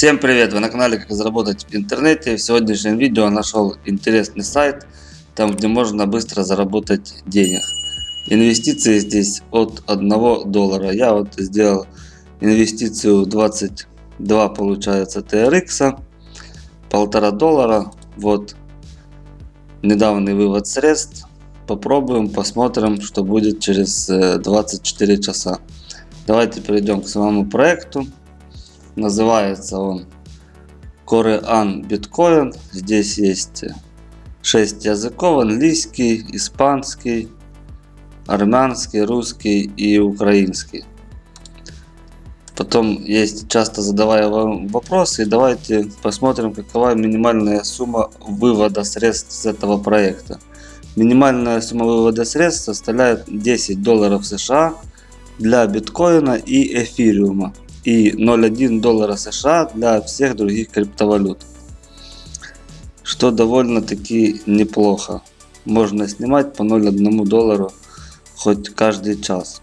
Всем привет! Вы на канале Как заработать в интернете. В сегодняшнем видео нашел интересный сайт, там где можно быстро заработать денег. Инвестиции здесь от 1 доллара. Я вот сделал инвестицию 22 получается TRX, полтора доллара. Вот недавний вывод средств. Попробуем, посмотрим, что будет через 24 э, часа. Давайте перейдем к самому проекту. Называется он Korean Bitcoin. Здесь есть 6 языков. Английский, испанский, армянский, русский и украинский. Потом есть часто задавая вам вопросы. давайте посмотрим, какова минимальная сумма вывода средств с этого проекта. Минимальная сумма вывода средств составляет 10 долларов США для биткоина и эфириума и 0,1 доллара США для всех других криптовалют. Что довольно-таки неплохо. Можно снимать по 0,1 доллару хоть каждый час.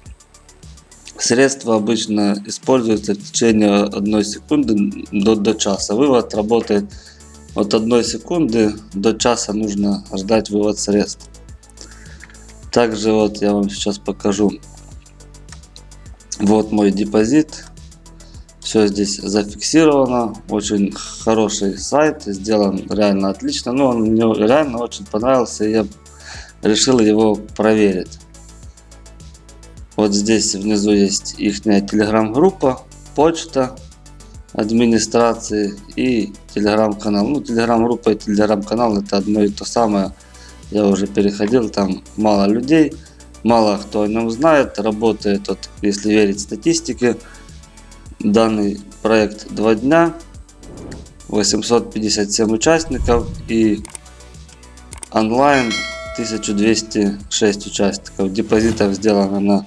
Средства обычно используются в течение 1 секунды до, до часа. Вывод работает от 1 секунды до часа нужно ждать вывод средств. Также вот я вам сейчас покажу. Вот мой депозит. Все здесь зафиксировано. Очень хороший сайт. Сделан реально отлично. Но он мне реально очень понравился. И я решил его проверить. Вот здесь внизу есть их телеграм-группа, почта администрации и телеграм-канал. Ну, телеграм-группа и телеграм-канал это одно и то самое. Я уже переходил, там мало людей, мало кто о нем знает. Работает, вот, если верить статистике, Данный проект 2 дня, 857 участников и онлайн 1206 участников. Депозитов сделано на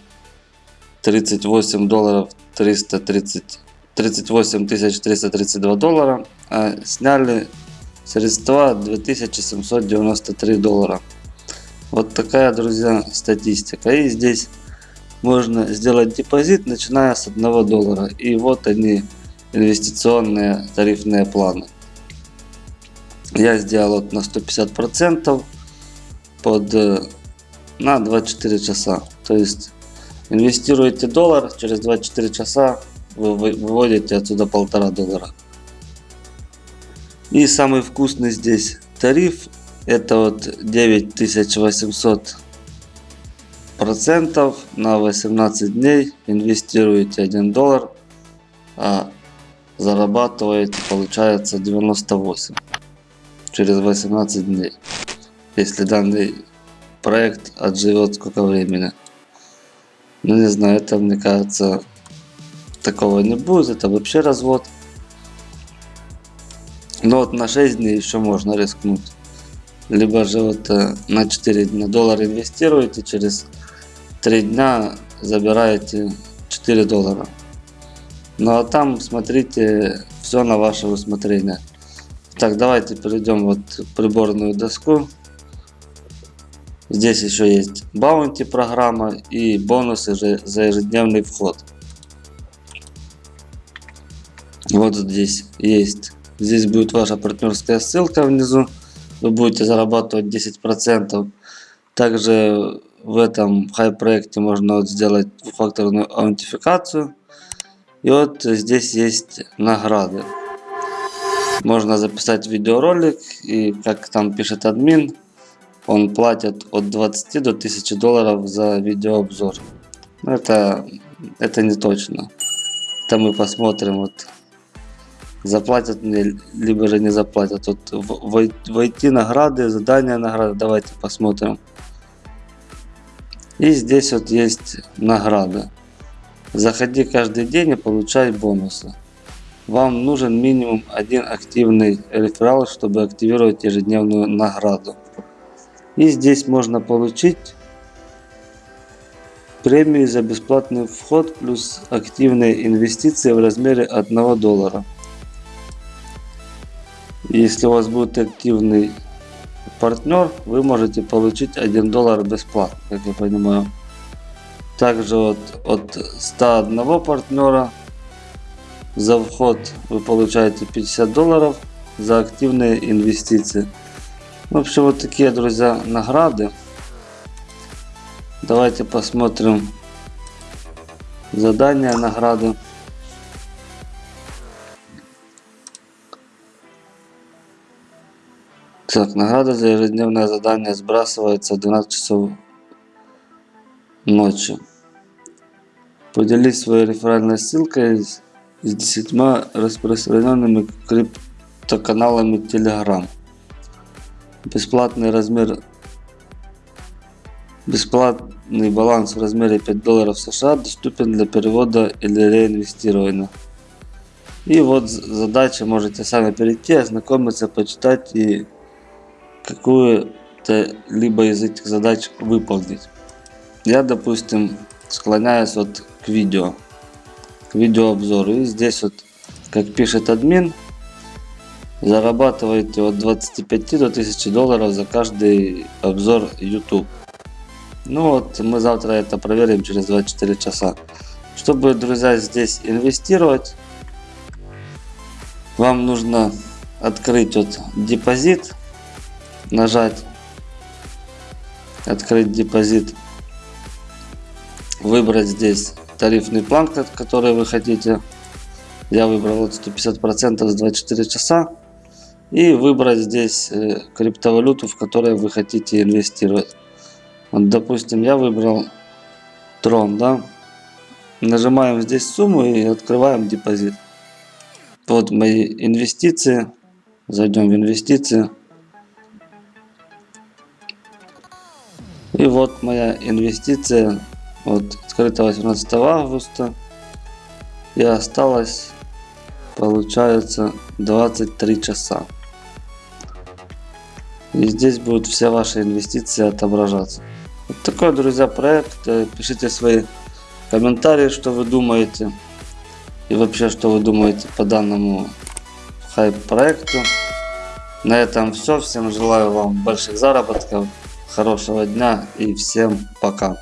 38 долларов 330 38 332 доллара, а сняли средства 2793 доллара. Вот такая, друзья, статистика. И здесь можно сделать депозит, начиная с 1 доллара. И вот они, инвестиционные тарифные планы. Я сделал вот на 150% под, э, на 24 часа. То есть инвестируете доллар, через 24 часа вы выводите отсюда полтора доллара. И самый вкусный здесь тариф это вот 9800 процентов на 18 дней инвестируете 1 доллар, а зарабатываете получается 98 через 18 дней. Если данный проект отживет сколько времени. Ну не знаю, это мне кажется такого не будет, это вообще развод. Но вот на 6 дней еще можно рискнуть. Либо же вот э, на 4 дня доллар инвестируете, через 3 дня забираете 4 доллара. Ну а там смотрите все на ваше усмотрение. Так, давайте перейдем вот в приборную доску. Здесь еще есть баунти программа и бонусы за ежедневный вход. Вот здесь есть. Здесь будет ваша партнерская ссылка внизу. Вы будете зарабатывать 10%. Также в этом хай проекте можно вот сделать двухфакторную аутентификацию. И вот здесь есть награды. Можно записать видеоролик и как там пишет админ, он платит от 20 до 1000 долларов за видеообзор. Это, это не точно. Это мы посмотрим, вот заплатят мне, либо же не заплатят. Вот войти награды, задания награды, давайте посмотрим. И здесь вот есть награда. Заходи каждый день и получай бонусы. Вам нужен минимум один активный реферал, чтобы активировать ежедневную награду. И здесь можно получить премии за бесплатный вход плюс активные инвестиции в размере 1 доллара. Если у вас будет активный партнер, вы можете получить 1 доллар бесплатно, как я понимаю. Также вот от 101 партнера За вход вы получаете 50 долларов за активные инвестиции. В общем, вот такие, друзья, награды. Давайте посмотрим задания, награды. Так, награда за ежедневное задание сбрасывается в 12 часов ночи. Поделись своей реферальной ссылкой с, с 10 распространенными криптоканалами Telegram. Бесплатный размер Бесплатный баланс в размере 5 долларов США доступен для перевода или реинвестирования. И вот задача, можете сами перейти, ознакомиться, почитать и какую-то либо из этих задач выполнить. Я, допустим, склоняюсь вот к видео, к видеообзору. И здесь вот, как пишет админ, зарабатываете от 25 до 1000 долларов за каждый обзор YouTube. Ну вот, мы завтра это проверим через 24 часа. Чтобы, друзья, здесь инвестировать, вам нужно открыть вот депозит нажать открыть депозит выбрать здесь тарифный план который вы хотите. Я выбрал вот 150 процентов за 24 часа. И выбрать здесь э, криптовалюту в которой вы хотите инвестировать. Вот, допустим я выбрал трон да? Нажимаем здесь сумму и открываем депозит. Вот мои инвестиции. Зайдем в инвестиции И вот моя инвестиция вот открыта 18 августа и осталось получается 23 часа. И здесь будут все ваши инвестиции отображаться. Вот такой, друзья, проект. Пишите свои комментарии, что вы думаете. И вообще, что вы думаете по данному хайп проекту. На этом все. Всем желаю вам больших заработков. Хорошего дня и всем пока.